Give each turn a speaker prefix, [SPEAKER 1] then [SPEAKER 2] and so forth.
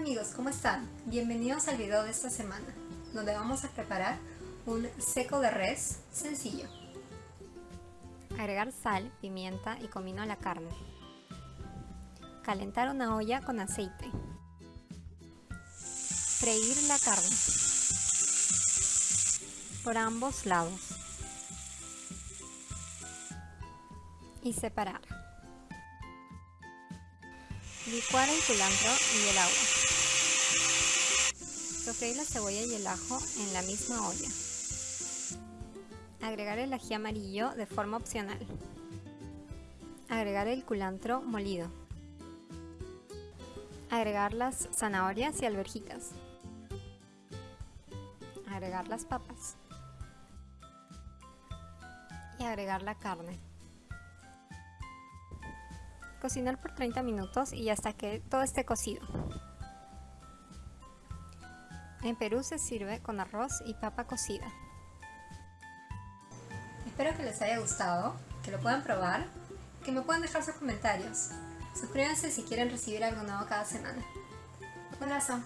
[SPEAKER 1] amigos, ¿cómo están? Bienvenidos al video de esta semana, donde vamos a preparar un seco de res sencillo.
[SPEAKER 2] Agregar sal, pimienta y comino a la carne. Calentar una olla con aceite. Freír la carne por ambos lados y separar. Licuar el culantro y el agua. Sofreír la cebolla y el ajo en la misma olla. Agregar el ají amarillo de forma opcional. Agregar el culantro molido. Agregar las zanahorias y alverjitas. Agregar las papas. Y agregar la carne. Cocinar por 30 minutos y hasta que todo esté cocido. En Perú se sirve con arroz y papa cocida.
[SPEAKER 1] Espero que les haya gustado, que lo puedan probar, que me puedan dejar sus comentarios. Suscríbanse si quieren recibir algo nuevo cada semana. Un abrazo.